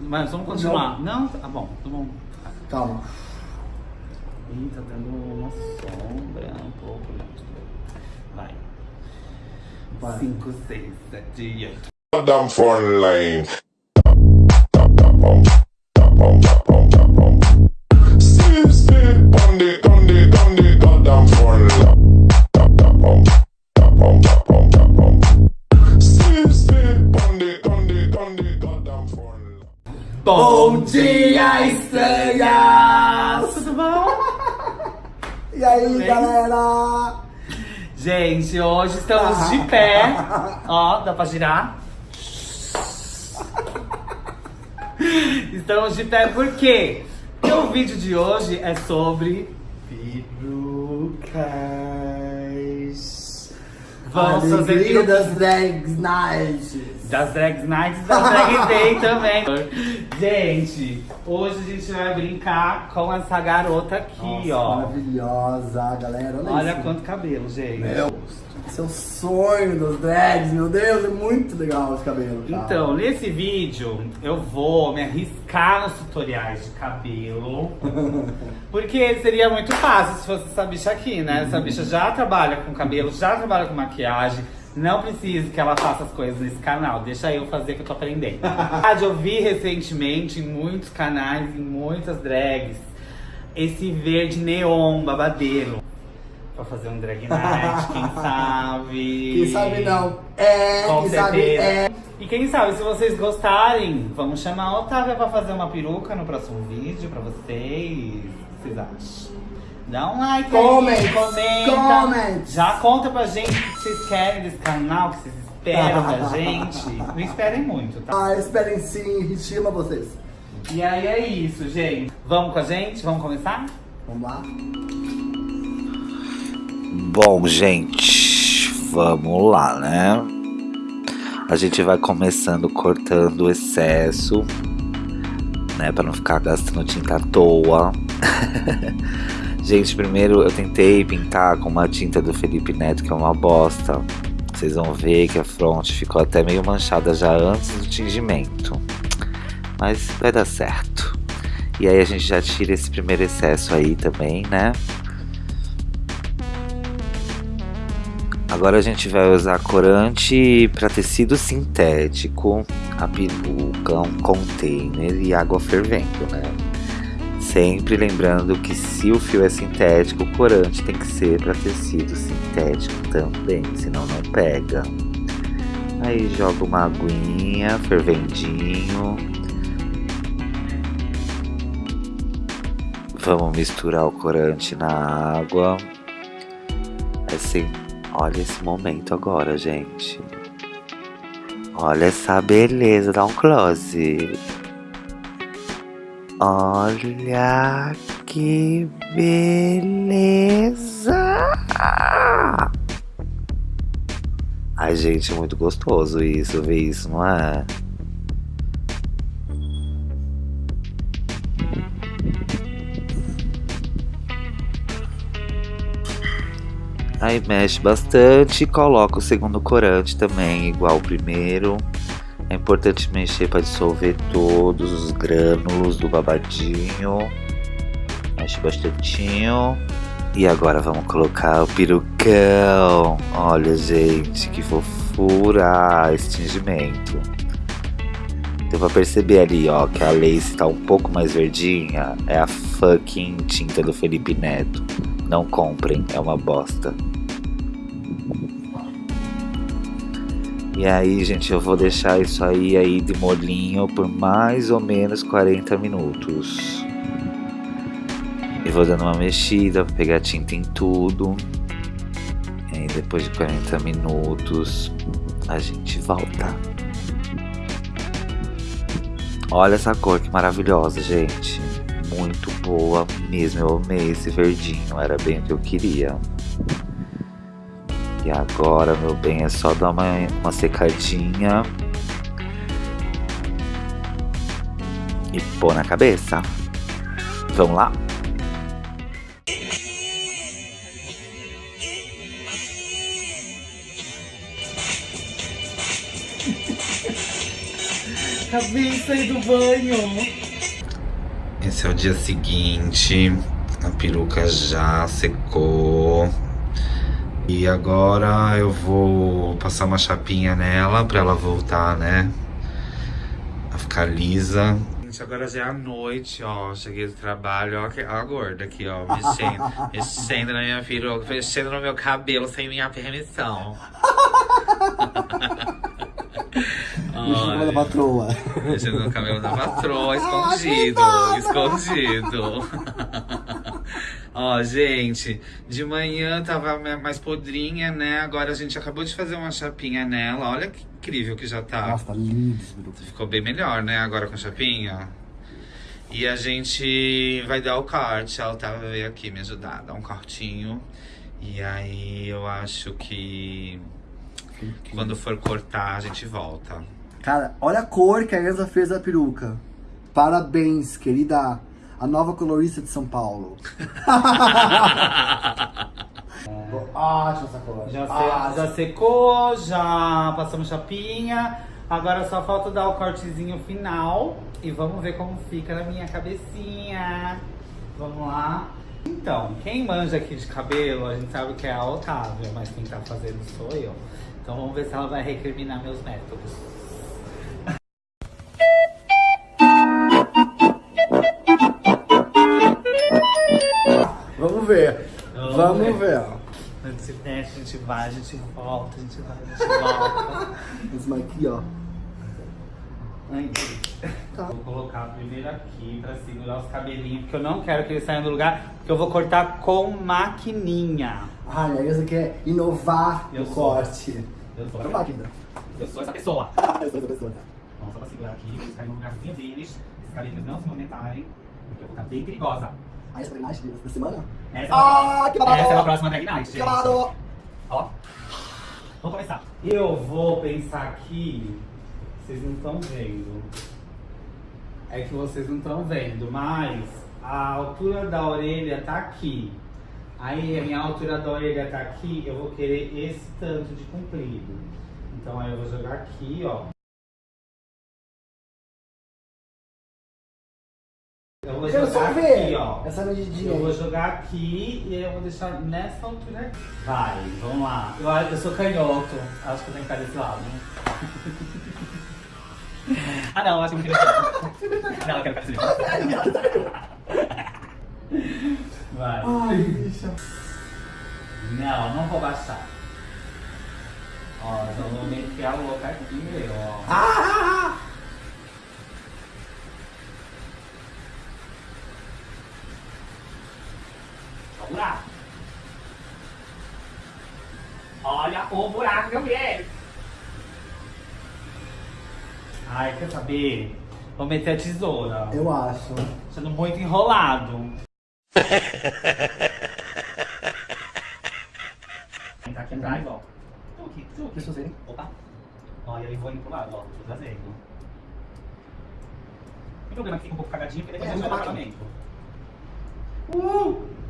Mas vamos continuar. Não, tá bom, tá bom. Calma. Ih, tá dando uma sombra um pouco. Vai. Vai. 5, 6, 7, 8. Down sit on the, on the, on the goddamn front line. Bom dia, estranhas! Tudo bom? E aí, Bem? galera? Gente, hoje estamos de pé. Ó, dá pra girar? Estamos de pé por quê? Porque o vídeo de hoje é sobre perucas. Vamos fazer Alegria perucas das Drag Nights. das Drag Nights e das Drag Day também. Gente, hoje a gente vai brincar com essa garota aqui, Nossa, ó. Maravilhosa, galera. Olha, Olha isso. quanto cabelo, gente. Meu, esse é o sonho dos drags, meu Deus, é muito legal esse cabelo. cara. Então, nesse vídeo eu vou me arriscar nos tutoriais de cabelo. Porque seria muito fácil se fosse essa bicha aqui, né? Essa bicha já trabalha com cabelo, já trabalha com maquiagem. Não precisa que ela faça as coisas nesse canal, deixa eu fazer que eu tô aprendendo. eu vi recentemente em muitos canais, em muitas drags, esse verde neon babadeiro. Pra fazer um drag night, quem sabe? Quem sabe não. É, Com quem sabe certeza. é. E quem sabe, se vocês gostarem, vamos chamar a Otávia pra fazer uma peruca no próximo vídeo pra vocês. O que vocês acham? Dá um like Comment, aí, comenta. comment. Já conta pra gente o que vocês querem desse canal, o que vocês esperam da gente. Não esperem muito, tá? Ah, esperem sim, estima vocês. E aí é isso, gente. Vamos com a gente? Vamos começar? Vamos lá? Bom, gente, vamos lá, né? A gente vai começando cortando o excesso, né? Pra não ficar gastando tinta à toa. gente, primeiro eu tentei pintar com uma tinta do Felipe Neto, que é uma bosta. Vocês vão ver que a fronte ficou até meio manchada já antes do tingimento. Mas vai dar certo. E aí a gente já tira esse primeiro excesso aí também, né? Agora a gente vai usar corante para tecido sintético, a peruca, um container e água fervendo, né? Sempre lembrando que se o fio é sintético, o corante tem que ser para tecido sintético também, senão não pega. Aí joga uma aguinha, fervendinho. Vamos misturar o corante na água. Assim, Olha esse momento agora, gente. Olha essa beleza, dá um close. Olha que beleza! Ai, gente, é muito gostoso isso, ver isso, não é? Aí mexe bastante e coloca o segundo corante também, igual o primeiro. É importante mexer para dissolver todos os grânulos do babadinho. Mexe bastantinho. E agora vamos colocar o perucão. Olha, gente, que fofura esse tingimento. Deu pra perceber ali, ó, que a lace tá um pouco mais verdinha. É a fucking tinta do Felipe Neto. Não comprem, é uma bosta. E aí, gente, eu vou deixar isso aí aí de molinho por mais ou menos 40 minutos. E vou dando uma mexida pra pegar tinta em tudo. E aí, depois de 40 minutos, a gente volta. Olha essa cor que maravilhosa, gente. Muito boa mesmo. Eu amei esse verdinho. Era bem o que eu queria. E agora, meu bem, é só dar uma, uma secadinha. E pôr na cabeça. Vamos lá? Acabei de sair do banho. Esse é o dia seguinte. A peruca já secou. E agora eu vou passar uma chapinha nela pra ela voltar, né? A ficar lisa. Gente, agora já é a noite, ó. Cheguei do trabalho, ó, a gorda aqui, ó, mexendo, mexendo na minha peruca, mexendo no meu cabelo sem minha permissão. Olha a Olha, patroa. mexendo no cabelo da patroa, escondido, escondido. Ó, gente, de manhã tava mais podrinha, né? Agora a gente acabou de fazer uma chapinha nela. Olha que incrível que já tá. Nossa, tá lindo esse. Ficou bem melhor, né? Agora com a chapinha. E a gente vai dar o corte. A Otávia veio aqui me ajudar, dar um cortinho. E aí eu acho que quando for cortar, a gente volta. Cara, olha a cor que a Elsa fez da peruca. Parabéns, querida. A nova colorista de São Paulo. Ótima essa cor. Já, se- já secou, já passamos chapinha. Agora só falta dar o cortezinho final. E vamos ver como fica na minha cabecinha. Vamos lá. Então, quem manja aqui de cabelo, a gente sabe que é a Otávia, mas quem tá fazendo sou eu. Então vamos ver se ela vai recriminar meus métodos. Vamos Vamos ver. ver. ó. A gente mexe, a gente vai, a gente volta, a gente vai, a gente volta. Esse aqui, ó. Ai, Tá. Vou colocar primeiro aqui pra segurar os cabelinhos, porque eu não quero que eles saiam do lugar, porque eu vou cortar com maquininha. Ai, a Elsa quer inovar Eu no sou. corte. Eu sou, Olha a máquina. eu sou essa pessoa. Eu sou essa pessoa. Vamos só pra segurar aqui, pra eles caírem no lugarzinho deles, esses cabelinhos não se movimentarem, porque eu vou ficar bem perigosa. Ah, essa é a drag night da semana? Essa é Ah, a, que babado! Essa é a próxima drag night, Que babado! Ó, vamos começar. Eu vou pensar aqui, vocês não estão vendo. É que vocês não estão vendo, mas a altura da orelha tá aqui. Aí a minha altura da orelha tá aqui, eu vou querer esse tanto de comprido. Então aí eu vou jogar aqui, ó. Eu vou Quero jogar aqui, ó. essa medidinha Eu vou jogar aqui e aí eu vou deixar nessa altura aqui. Vai, vamos lá. Eu, eu sou canhoto. Acho que eu tenho que ficar desse lado. né? ah não, acho que eu não queria. não, eu quero ficar desse lado. Vai. Ai, bicha. Não, não vou baixar. Ó, já vou meter a louca aqui, ó. Ah! Olha o buraco. Olha o buraco que eu fiz. Ai, quer saber? Vou meter a tesoura. Eu acho. Sendo muito enrolado. Entrar aqui atrás, ó. Tuque, tuque. Deixa eu ver. Opa. Ó, e aí vou indo pro lado, ó. Tô trazendo. Tem problema que fica um pouco cagadinho, porque depois É, a gente vai não dar vai. acabamento. Uh!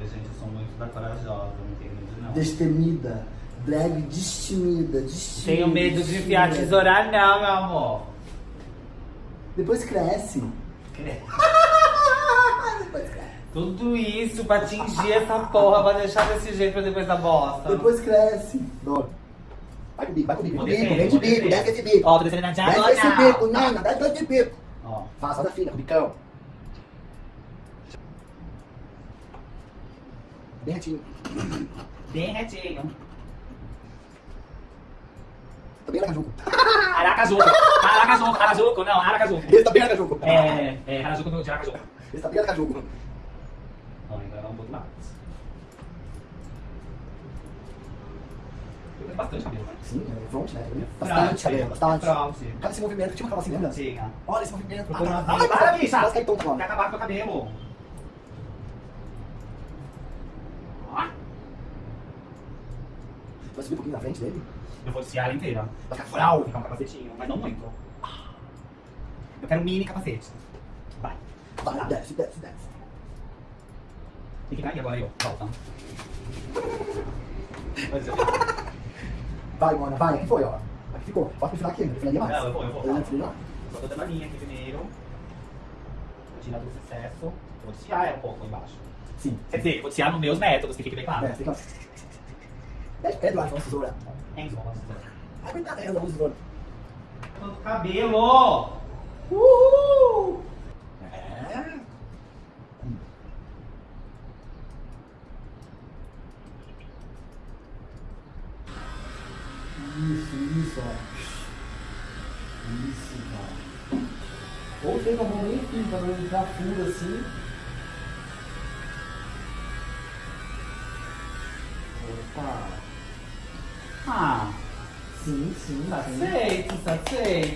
Gente, gente, eu sou muito da corajosa, não tenho medo não. Destemida. Drag destemida. destemida Tenho medo de enfiar a destemida. tesoura não, meu amor. Depois cresce. Depois cresce. Tudo isso pra atingir essa porra, pra deixar desse jeito pra depois da bosta. Depois cresce. Dó. Vai com o bico, vai com o bico. Bico, vem de bico, desce esse bico. Ó, tô descendo na Desce esse bico, diagonal. nena, desce esse bico. Ó, Faça da filha, com o bicão. Bem retinho. bem retinho. Tá bem aracajuco. Aracajuco. Aracajuco, Aracajuco, não, Aracajuco. Esse tá bem aracajuco. É, é, Aracajuco no de Aracajuco. Esse tá bem aracajuco. Ó, agora vamos pro outro lado. Eu bastante cabelo, né? Sim, é front, né? Bastante cabelo, bastante. Cada esse movimento tinha uma calça assim, lembra? Tinha. Olha esse movimento. Procura uma Ai, vida. Para, bicha! Tonto Vai agora. acabar com o cabelo. Ó, Vai subir um pouquinho na frente dele. Eu vou desfiar ela inteira. Vai ficar frau. ficar um capacetinho, mas não muito. Eu quero um mini capacete. Vai. Vai, desce, desce, desce. Tem que cair agora aí, ó. Volta. Eu- Vai, Mona, vai. Aqui foi, ó. Aqui ficou. Posso enfiar aqui ainda, enfiaria mais. Não, eu vou, eu vou. Eu enfiaria mais. Só tô dando a linha aqui primeiro. Vou tirar do excesso. Vou desfiar ela um pouco embaixo. Sim. Quer dizer, vou desfiar nos meus métodos, que fique bem claro. É, fica... Pede, lá, vamos tesoura. Ah, cuidado, ela usa tesoura. Tanto cabelo!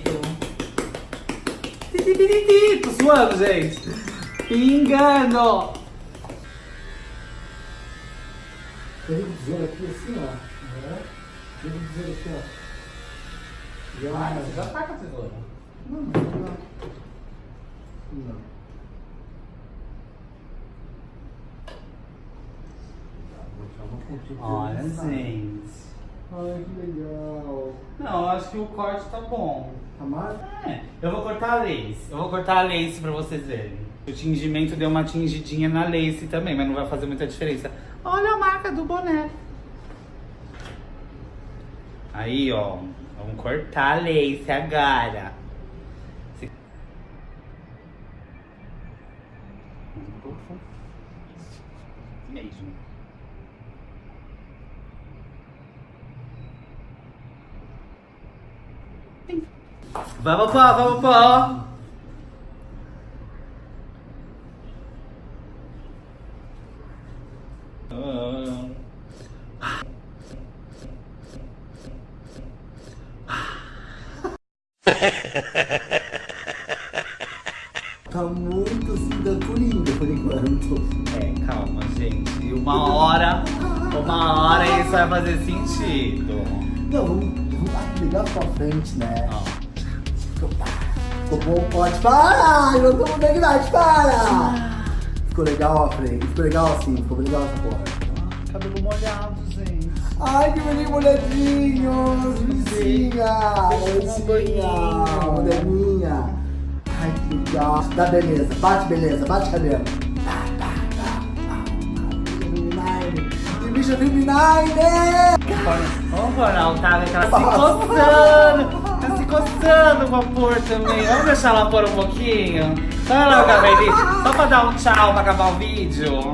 Tá. Titiriti, Tô suando, gente. Pingando. Pega o tesouro aqui assim, ó. Né? Pega o tesouro aqui, ó. E Ai, ela- você já tá com a tesoura. Não, não, não. Não. Olha, gente. Ai, que legal. Não, acho que o corte tá bom. Tá mais? É, eu vou cortar a lace. Eu vou cortar a lace pra vocês verem. O tingimento deu uma tingidinha na lace também, mas não vai fazer muita diferença. Olha a marca do boné. Aí, ó. Vamos cortar a lace agora. Vamos pô, vamos pô. Tá muito assim, da coringa por enquanto. É, calma, gente. Uma hora, uma hora isso vai fazer sentido. Não, ligar pra frente, né? Ó. Ficou bom, pode. Para! Eu não tô com idade, para! Ficou legal a frente, ficou legal assim, ficou legal essa porra. Cabelo molhado, gente. Ai, que menino molhadinho! Vizinha! Molecinha! Moderninha! Ai, que legal! Dá beleza, bate beleza, bate cabelo. Bicha feminine! Vamos pôr na Otávia que ela se coçando. Tá se coçando pra pôr também. Vamos deixar ela pôr um pouquinho? Só ela Gabrielice, só pra dar um tchau pra acabar o vídeo.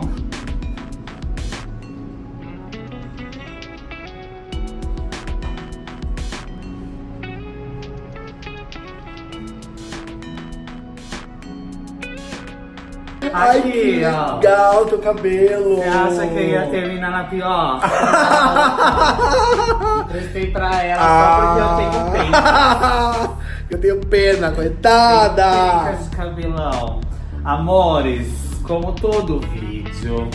Ai, Aqui, que ó. legal teu cabelo! Você acha que eu ia terminar na pior? Prestei pra ela só porque eu tenho. Ah, Eu tenho pena, coitada! de cabelão. Amores, como todo vídeo,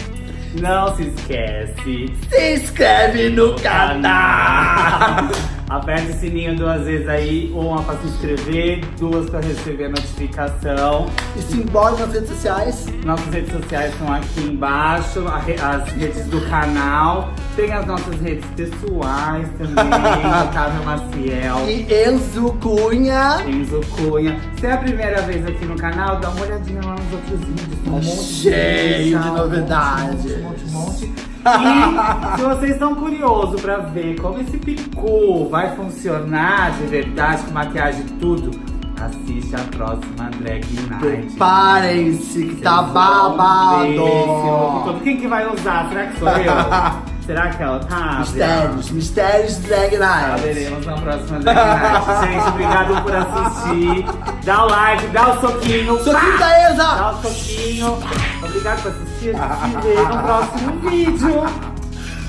não se esquece. Se inscreve no canal! Aperte o sininho duas vezes aí, uma pra se inscrever, duas pra receber a notificação. E se embora nas redes sociais. Nossas redes sociais estão aqui embaixo, as redes do canal. Tem as nossas redes pessoais também, Otávio Maciel. E Enzo Cunha. Enzo Cunha. Se é a primeira vez aqui no canal, dá uma olhadinha lá nos outros vídeos. Tem um Tá monte cheio de monte, novidades. Um monte, um monte, um monte. E se vocês estão curiosos pra ver como esse picu vai funcionar de verdade, com maquiagem e tudo, assiste a próxima Drag Night. Preparem-se que tá babado. Quem que vai usar? Será que sou eu? Será que é o Otávio? Mistérios, mistérios Drag Night. Saberemos na próxima Drag Night. Gente, obrigado por assistir. Dá o like, dá o soquinho. Soquinho Eza. Dá o soquinho. Obrigado por assistir. Gente se vê no próximo vídeo.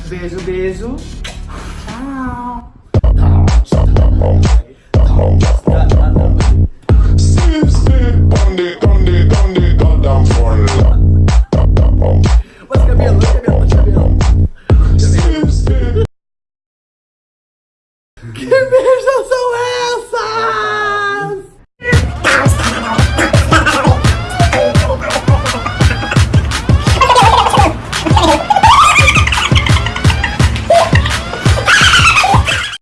Beijo, beijo. Tchau.